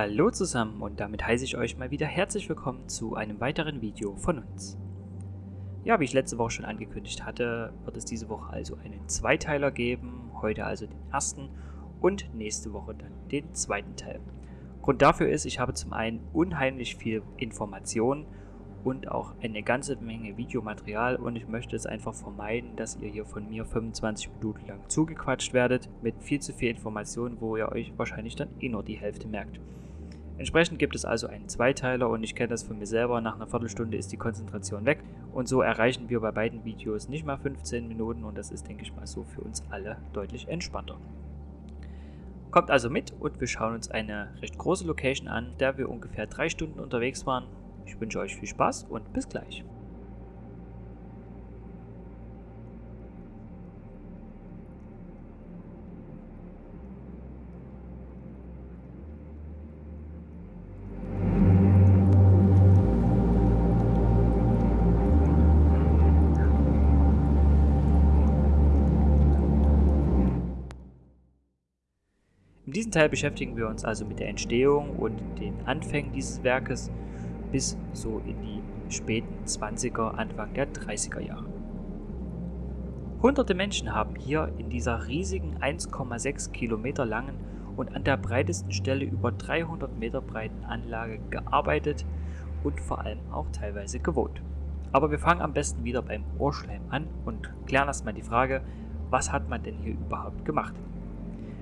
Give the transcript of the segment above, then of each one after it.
Hallo zusammen und damit heiße ich euch mal wieder herzlich willkommen zu einem weiteren Video von uns. Ja, wie ich letzte Woche schon angekündigt hatte, wird es diese Woche also einen Zweiteiler geben, heute also den ersten und nächste Woche dann den zweiten Teil. Grund dafür ist, ich habe zum einen unheimlich viel Informationen und auch eine ganze Menge Videomaterial und ich möchte es einfach vermeiden, dass ihr hier von mir 25 Minuten lang zugequatscht werdet mit viel zu viel Informationen, wo ihr euch wahrscheinlich dann eh nur die Hälfte merkt. Entsprechend gibt es also einen Zweiteiler und ich kenne das von mir selber, nach einer Viertelstunde ist die Konzentration weg und so erreichen wir bei beiden Videos nicht mal 15 Minuten und das ist denke ich mal so für uns alle deutlich entspannter. Kommt also mit und wir schauen uns eine recht große Location an, der wir ungefähr drei Stunden unterwegs waren ich wünsche euch viel Spaß und bis gleich. Diesem Teil beschäftigen wir uns also mit der Entstehung und den Anfängen dieses Werkes bis so in die späten 20er, Anfang der 30er Jahre. Hunderte Menschen haben hier in dieser riesigen 1,6 Kilometer langen und an der breitesten Stelle über 300 Meter breiten Anlage gearbeitet und vor allem auch teilweise gewohnt. Aber wir fangen am besten wieder beim Ohrschleim an und klären erstmal die Frage, was hat man denn hier überhaupt gemacht?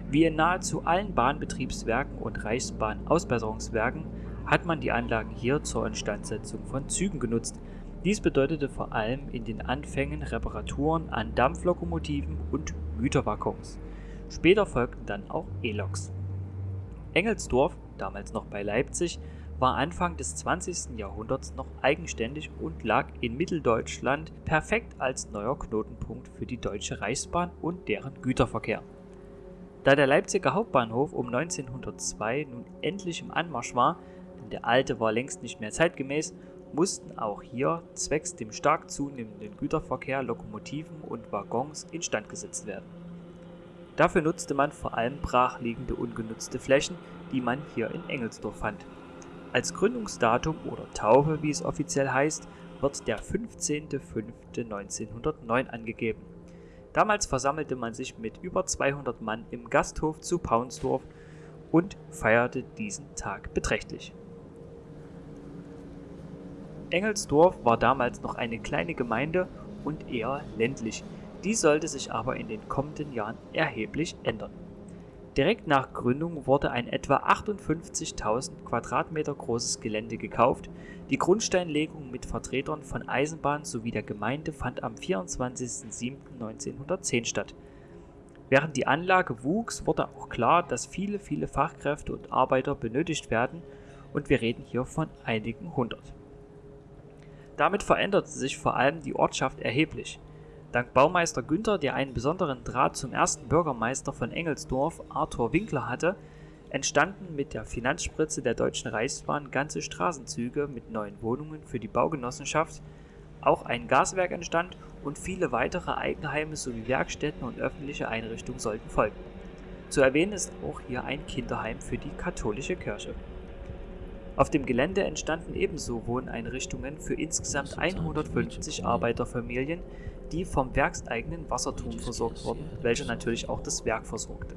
Wie in nahezu allen Bahnbetriebswerken und Reichsbahnausbesserungswerken hat man die Anlagen hier zur Instandsetzung von Zügen genutzt. Dies bedeutete vor allem in den Anfängen Reparaturen an Dampflokomotiven und Güterwaggons. Später folgten dann auch E-Loks. Engelsdorf, damals noch bei Leipzig, war Anfang des 20. Jahrhunderts noch eigenständig und lag in Mitteldeutschland perfekt als neuer Knotenpunkt für die Deutsche Reichsbahn und deren Güterverkehr. Da der Leipziger Hauptbahnhof um 1902 nun endlich im Anmarsch war, denn der alte war längst nicht mehr zeitgemäß, mussten auch hier zwecks dem stark zunehmenden Güterverkehr Lokomotiven und Waggons instand gesetzt werden. Dafür nutzte man vor allem brachliegende ungenutzte Flächen, die man hier in Engelsdorf fand. Als Gründungsdatum oder Taufe, wie es offiziell heißt, wird der 15.05.1909 angegeben. Damals versammelte man sich mit über 200 Mann im Gasthof zu Paunsdorf und feierte diesen Tag beträchtlich. Engelsdorf war damals noch eine kleine Gemeinde und eher ländlich, dies sollte sich aber in den kommenden Jahren erheblich ändern. Direkt nach Gründung wurde ein etwa 58.000 Quadratmeter großes Gelände gekauft, die Grundsteinlegung mit Vertretern von Eisenbahn sowie der Gemeinde fand am 24.07.1910 statt. Während die Anlage wuchs, wurde auch klar, dass viele, viele Fachkräfte und Arbeiter benötigt werden und wir reden hier von einigen hundert. Damit veränderte sich vor allem die Ortschaft erheblich. Dank Baumeister Günther, der einen besonderen Draht zum ersten Bürgermeister von Engelsdorf, Arthur Winkler hatte, entstanden mit der Finanzspritze der Deutschen Reichsbahn ganze Straßenzüge mit neuen Wohnungen für die Baugenossenschaft, auch ein Gaswerk entstand und viele weitere Eigenheime sowie Werkstätten und öffentliche Einrichtungen sollten folgen. Zu erwähnen ist auch hier ein Kinderheim für die katholische Kirche. Auf dem Gelände entstanden ebenso Wohneinrichtungen für insgesamt 150 Arbeiterfamilien, die vom werkseigenen Wasserturm versorgt wurden, welcher natürlich auch das Werk versorgte.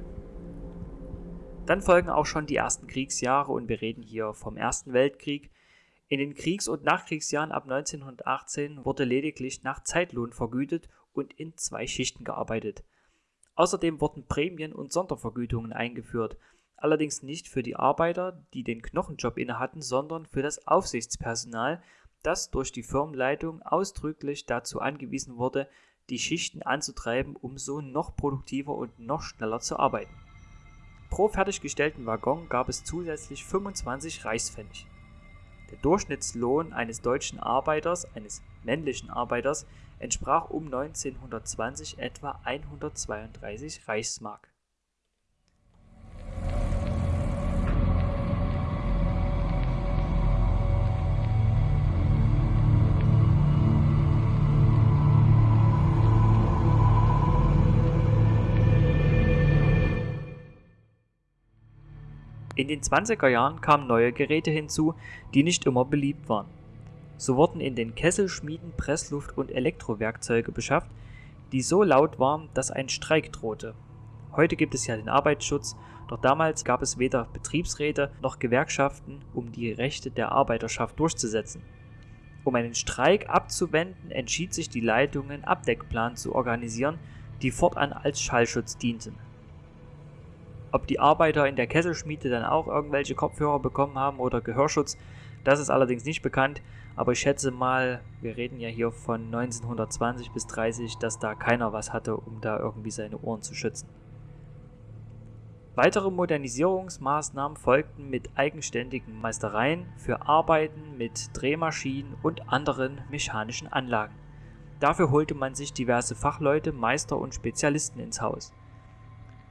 Dann folgen auch schon die ersten Kriegsjahre und wir reden hier vom Ersten Weltkrieg. In den Kriegs- und Nachkriegsjahren ab 1918 wurde lediglich nach Zeitlohn vergütet und in zwei Schichten gearbeitet. Außerdem wurden Prämien und Sondervergütungen eingeführt, allerdings nicht für die Arbeiter, die den Knochenjob innehatten, sondern für das Aufsichtspersonal, das durch die Firmenleitung ausdrücklich dazu angewiesen wurde, die Schichten anzutreiben, um so noch produktiver und noch schneller zu arbeiten. Pro fertiggestellten Waggon gab es zusätzlich 25 Reichspfennig. Der Durchschnittslohn eines deutschen Arbeiters, eines männlichen Arbeiters, entsprach um 1920 etwa 132 Reichsmark. In den 20er Jahren kamen neue Geräte hinzu, die nicht immer beliebt waren. So wurden in den Kesselschmieden Pressluft- und Elektrowerkzeuge beschafft, die so laut waren, dass ein Streik drohte. Heute gibt es ja den Arbeitsschutz, doch damals gab es weder Betriebsräte noch Gewerkschaften, um die Rechte der Arbeiterschaft durchzusetzen. Um einen Streik abzuwenden, entschied sich die Leitung, einen Abdeckplan zu organisieren, die fortan als Schallschutz dienten. Ob die Arbeiter in der Kesselschmiede dann auch irgendwelche Kopfhörer bekommen haben oder Gehörschutz, das ist allerdings nicht bekannt, aber ich schätze mal, wir reden ja hier von 1920 bis 30, dass da keiner was hatte, um da irgendwie seine Ohren zu schützen. Weitere Modernisierungsmaßnahmen folgten mit eigenständigen Meistereien für Arbeiten mit Drehmaschinen und anderen mechanischen Anlagen. Dafür holte man sich diverse Fachleute, Meister und Spezialisten ins Haus.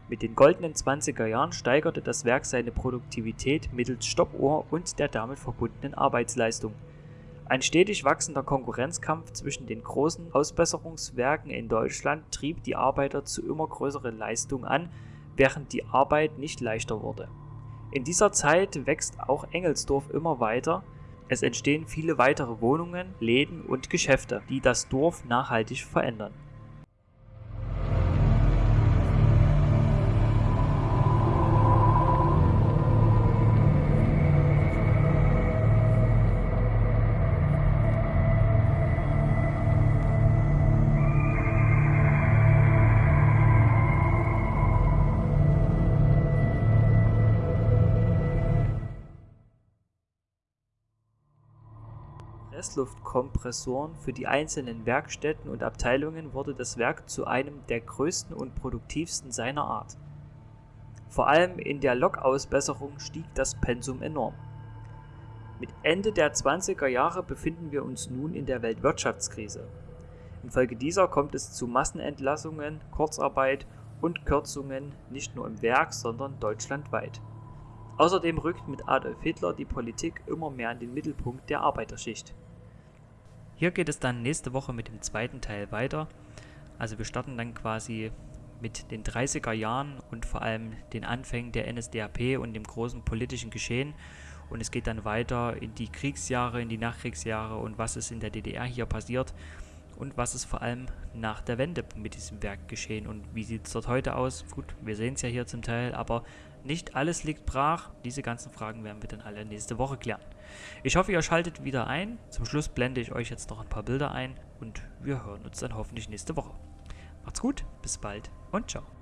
Mit den goldenen 20er Jahren steigerte das Werk seine Produktivität mittels Stoppuhr und der damit verbundenen Arbeitsleistung. Ein stetig wachsender Konkurrenzkampf zwischen den großen Ausbesserungswerken in Deutschland trieb die Arbeiter zu immer größeren Leistungen an, während die Arbeit nicht leichter wurde. In dieser Zeit wächst auch Engelsdorf immer weiter, es entstehen viele weitere Wohnungen, Läden und Geschäfte, die das Dorf nachhaltig verändern. Pressluftkompressoren für die einzelnen Werkstätten und Abteilungen wurde das Werk zu einem der größten und produktivsten seiner Art. Vor allem in der Lokausbesserung stieg das Pensum enorm. Mit Ende der 20er Jahre befinden wir uns nun in der Weltwirtschaftskrise. Infolge dieser kommt es zu Massenentlassungen, Kurzarbeit und Kürzungen nicht nur im Werk, sondern deutschlandweit. Außerdem rückt mit Adolf Hitler die Politik immer mehr in den Mittelpunkt der Arbeiterschicht. Hier geht es dann nächste Woche mit dem zweiten Teil weiter. Also wir starten dann quasi mit den 30er Jahren und vor allem den Anfängen der NSDAP und dem großen politischen Geschehen. Und es geht dann weiter in die Kriegsjahre, in die Nachkriegsjahre und was ist in der DDR hier passiert und was ist vor allem nach der Wende mit diesem Werk geschehen und wie sieht es dort heute aus. Gut, wir sehen es ja hier zum Teil, aber nicht alles liegt brach. Diese ganzen Fragen werden wir dann alle nächste Woche klären. Ich hoffe, ihr schaltet wieder ein. Zum Schluss blende ich euch jetzt noch ein paar Bilder ein und wir hören uns dann hoffentlich nächste Woche. Macht's gut, bis bald und ciao.